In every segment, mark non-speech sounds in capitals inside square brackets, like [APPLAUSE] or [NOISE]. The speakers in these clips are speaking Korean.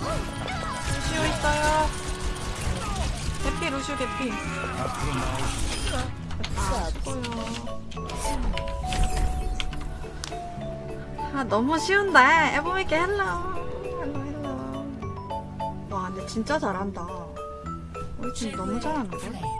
루시오 있어요. 개피 루시오 개피. 아. 아 너무 쉬운데 에보미께 hello hello hello. 와 근데 진짜 잘한다. 우리 팀 너무 잘하는데.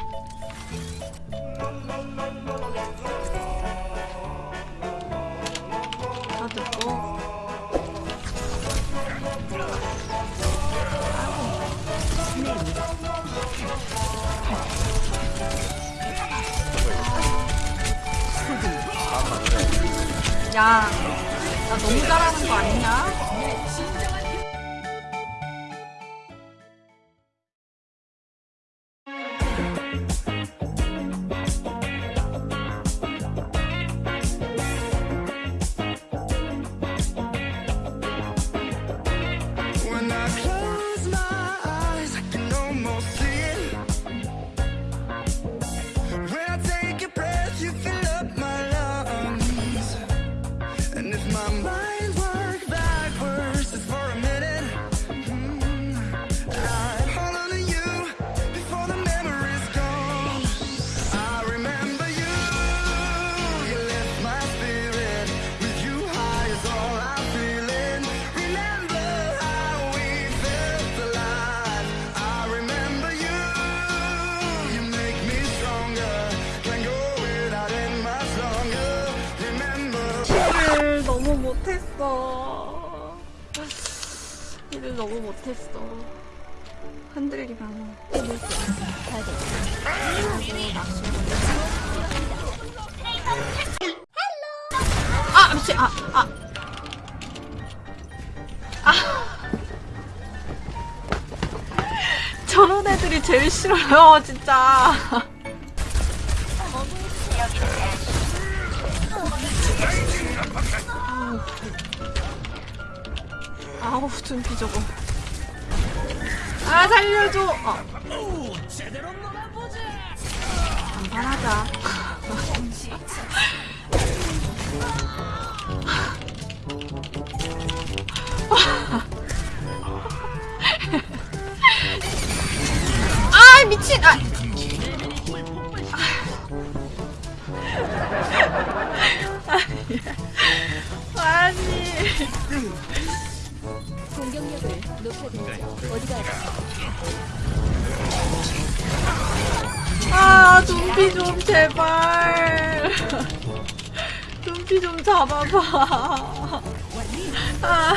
야, 나 너무 잘하는 거 아니냐? 너무 못했어. 일을 너무 못했어. 흔들리면. 아 미친 아 아. 아. 저런 애들이 제일 싫어요 진짜. 아우 준비 저거. 아 살려줘. 어. 간단하자 아 미친. 아. 아니 공격력을 높여드리죠. 어디가 아, 눈비 좀 제발. 눈비 좀 잡아봐. 아.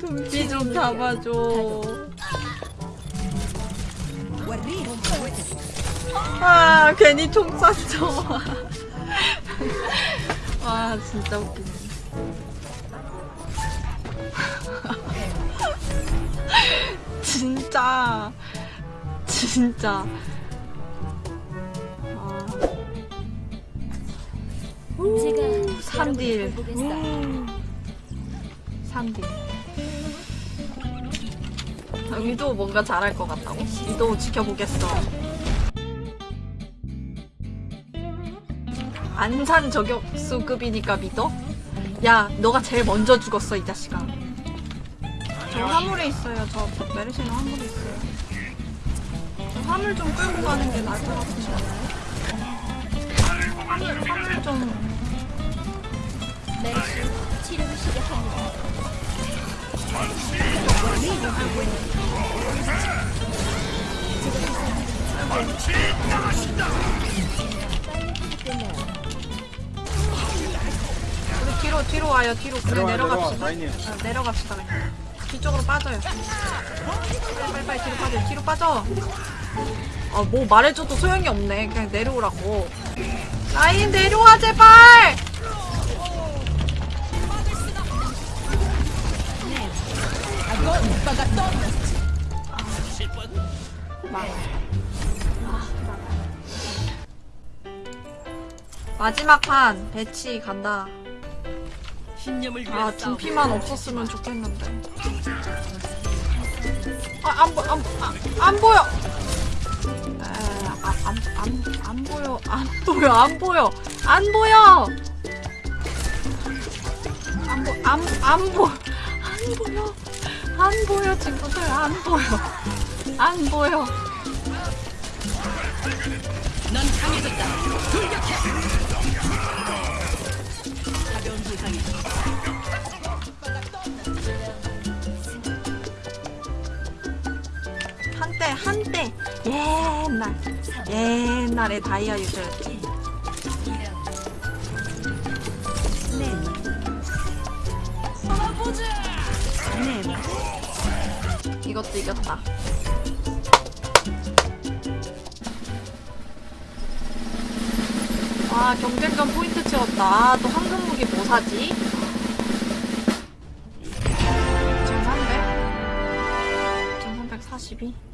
눈비 좀 잡아줘. 아, 괜히 총 쐈죠. 와, 진짜 웃기네. [LAUGHS] 진짜 진짜 아, 제가 3딜 여러분을 보겠어요. 3딜 위도 뭔가 잘할 것 같다고? 위도 지켜보겠어 안산 저격수급이니까 믿어? 야 너가 제일 먼저 죽었어 이 자식아 저 화물에 있어요 저 메르시는 화물에 있어요 저 화물 좀 끌고 가는 게 나을 것 같으시 않아요? 화물, 화물 좀 메르시 치료를 시작합니다. 끝나요. 뒤로 와요 뒤로. 그래 내려와, 내려갑시다. 내려와. 아, 내려갑시다 그냥. 뒤쪽으로 빠져요. 빨리 빨리 빨리 뒤로 빠져 뒤로 빠져. 아뭐 말해줘도 소용이 없네. 그냥 내려오라고. 라인 내려와 제발! 마지막 판 배치 간다. 아 둔피만 없었으면 좋겠는데. 아안 보, 안, 아, 안 보여. 아안안 안 보여 안 보여 안 보여 안 보여. 안보안안 보. 안 보여. 안 보여, 친구들. 안 보여. 안 보여. 한때 옛날 옛날에 다이아 유저였지 이것도 이겼다 와 경쟁전 포인트 채웠다 아, 또 황금 무기 뭐 사지? 1300? 1342?